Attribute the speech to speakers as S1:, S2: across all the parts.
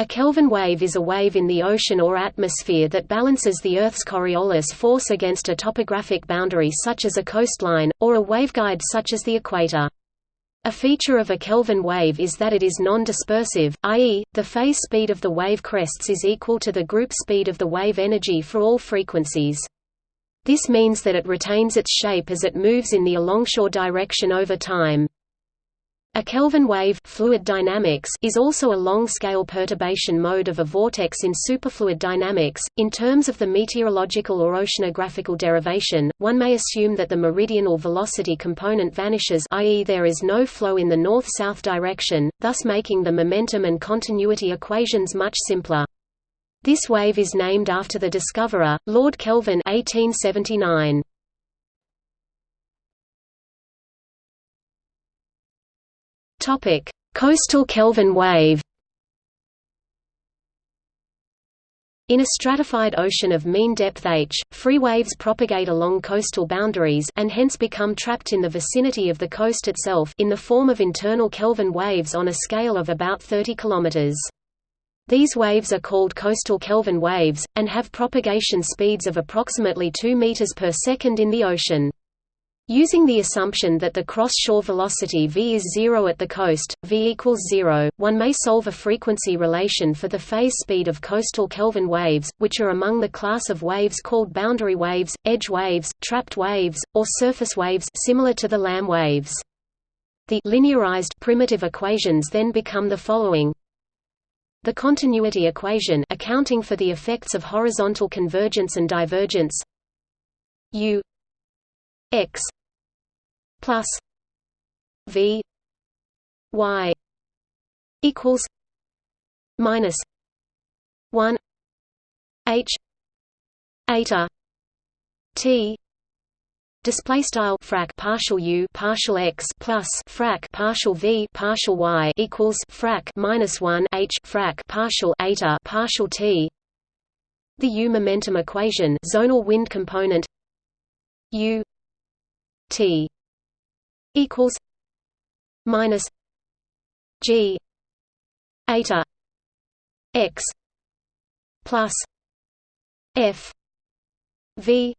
S1: A Kelvin wave is a wave in the ocean or atmosphere that balances the Earth's Coriolis force against a topographic boundary such as a coastline, or a waveguide such as the equator. A feature of a Kelvin wave is that it is non-dispersive, i.e., the phase speed of the wave crests is equal to the group speed of the wave energy for all frequencies. This means that it retains its shape as it moves in the alongshore direction over time. A Kelvin wave fluid dynamics is also a long-scale perturbation mode of a vortex in superfluid dynamics. In terms of the meteorological or oceanographical derivation, one may assume that the meridional velocity component vanishes i.e. there is no flow in the north-south direction, thus making the momentum and continuity equations much simpler. This wave is named after the discoverer, Lord Kelvin 1879. Topic: Coastal Kelvin wave. In a stratified ocean of mean depth h, free waves propagate along coastal boundaries and hence become trapped in the vicinity of the coast itself in the form of internal Kelvin waves on a scale of about 30 km. These waves are called coastal Kelvin waves, and have propagation speeds of approximately 2 meters per second in the ocean. Using the assumption that the cross-shore velocity v is zero at the coast, v equals zero, one may solve a frequency relation for the phase speed of coastal Kelvin waves, which are among the class of waves called boundary waves, edge waves, trapped waves, or surface waves similar to the Lamb waves. The linearized primitive equations then become the following. The continuity equation accounting for the effects of horizontal convergence and divergence u x plus V Y equals minus one H eta T Display style frac partial u partial x plus frac partial v partial y equals frac minus one h frac partial eta partial t. The u momentum equation zonal wind component u t equals minus G eta x plus F V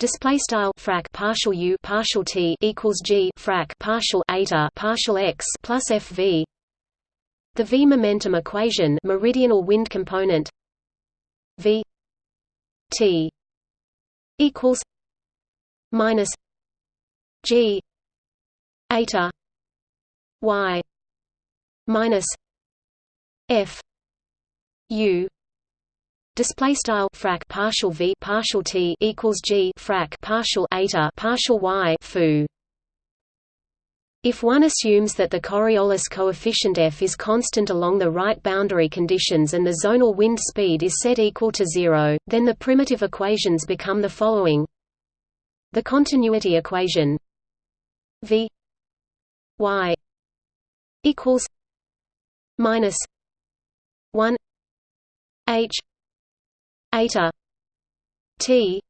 S1: Display style frac partial u partial t equals g frac partial eta partial x plus fv. The v momentum equation meridional wind component v t equals minus g eta y minus f u display style frac partial v partial t equals g frac partial eta partial y foo if one assumes that the Coriolis coefficient f is constant along the right boundary conditions and the zonal wind speed is set equal to zero, then the primitive equations become the following. The continuity equation v y equals minus one H eta T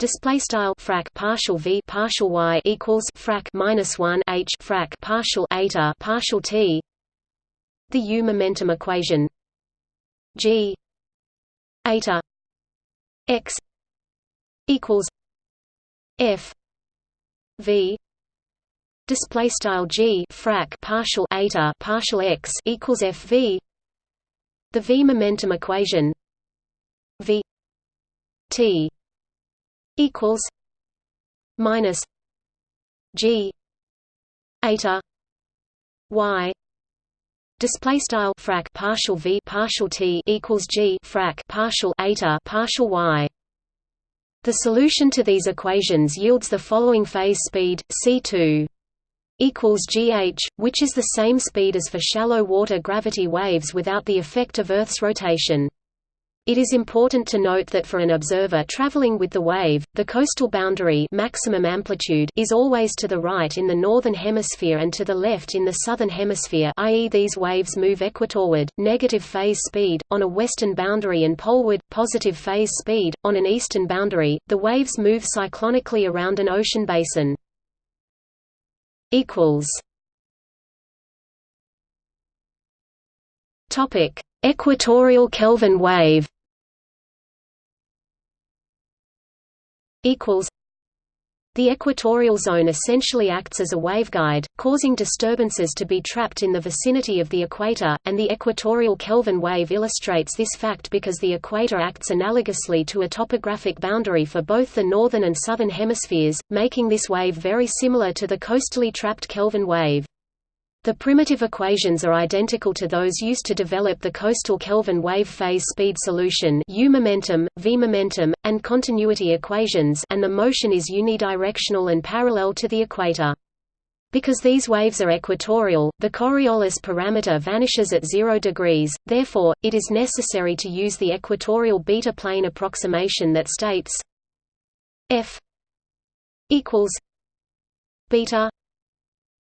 S1: Display style frac partial v partial y equals frac minus one h frac partial eta partial t. The u momentum equation g eta x equals f v display style g frac partial eta partial x equals fv the v momentum equation v t equals minus g eta y. Display style frac partial v partial t equals g frac partial eta partial y. The solution to these equations yields the following phase speed c2 equals gh, which is the same speed as for shallow water gravity waves without the effect of Earth's rotation. It is important to note that for an observer traveling with the wave, the coastal boundary maximum amplitude is always to the right in the northern hemisphere and to the left in the southern hemisphere i.e. these waves move equatorward, negative phase speed, on a western boundary and poleward, positive phase speed, on an eastern boundary. The waves move cyclonically around an ocean basin
S2: equals
S1: Topic: Equatorial Kelvin wave. Equals. The equatorial zone essentially acts as a waveguide, causing disturbances to be trapped in the vicinity of the equator, and the equatorial Kelvin wave illustrates this fact because the equator acts analogously to a topographic boundary for both the northern and southern hemispheres, making this wave very similar to the coastally trapped Kelvin wave. The primitive equations are identical to those used to develop the coastal Kelvin wave phase speed solution U momentum, V momentum, and continuity equations and the motion is unidirectional and parallel to the equator. Because these waves are equatorial, the Coriolis parameter vanishes at 0 degrees, therefore, it is necessary to use the equatorial beta plane approximation that states f equals beta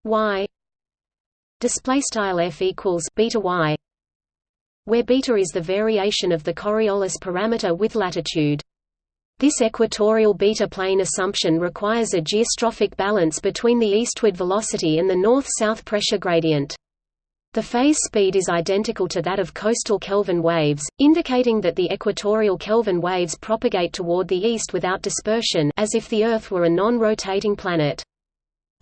S1: y display style f equals beta y where beta is the variation of the Coriolis parameter with latitude. This equatorial beta plane assumption requires a geostrophic balance between the eastward velocity and the north-south pressure gradient. The phase speed is identical to that of coastal Kelvin waves, indicating that the equatorial Kelvin waves propagate toward the east without dispersion as if the Earth were a non-rotating planet.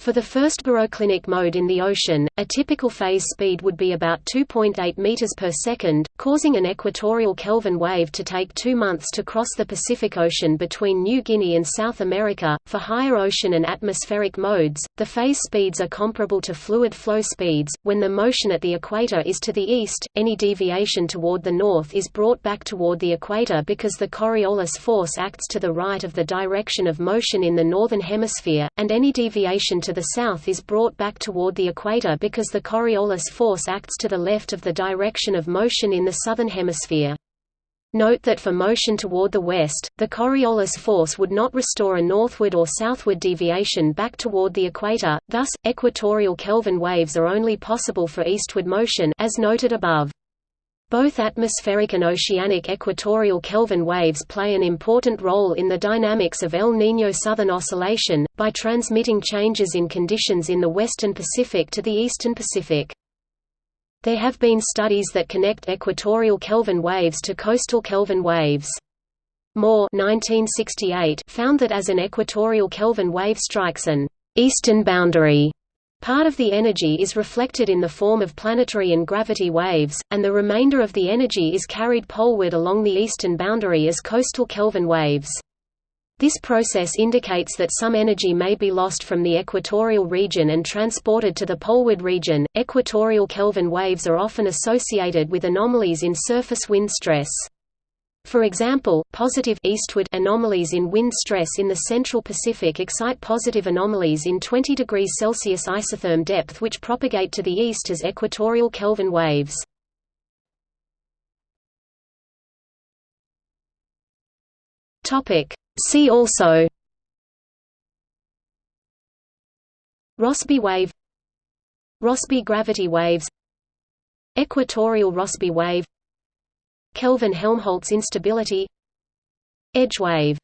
S1: For the first baroclinic mode in the ocean, a typical phase speed would be about 2.8 meters per second, causing an equatorial Kelvin wave to take 2 months to cross the Pacific Ocean between New Guinea and South America. For higher ocean and atmospheric modes, the phase speeds are comparable to fluid flow speeds. When the motion at the equator is to the east, any deviation toward the north is brought back toward the equator because the Coriolis force acts to the right of the direction of motion in the northern hemisphere, and any deviation to the south is brought back toward the equator because the Coriolis force acts to the left of the direction of motion in the southern hemisphere. Note that for motion toward the west, the Coriolis force would not restore a northward or southward deviation back toward the equator, thus, equatorial Kelvin waves are only possible for eastward motion as noted above. Both atmospheric and oceanic equatorial Kelvin waves play an important role in the dynamics of El Niño Southern Oscillation, by transmitting changes in conditions in the western Pacific to the eastern Pacific. There have been studies that connect equatorial Kelvin waves to coastal Kelvin waves. Moore 1968 found that as an equatorial Kelvin wave strikes an eastern boundary Part of the energy is reflected in the form of planetary and gravity waves, and the remainder of the energy is carried poleward along the eastern boundary as coastal Kelvin waves. This process indicates that some energy may be lost from the equatorial region and transported to the poleward region. Equatorial Kelvin waves are often associated with anomalies in surface wind stress. For example, positive eastward anomalies in wind stress in the central Pacific excite positive anomalies in 20 degrees Celsius isotherm depth which propagate to the east as equatorial Kelvin waves. See also Rossby wave Rossby gravity waves Equatorial Rossby wave Kelvin-Helmholtz instability. Edge wave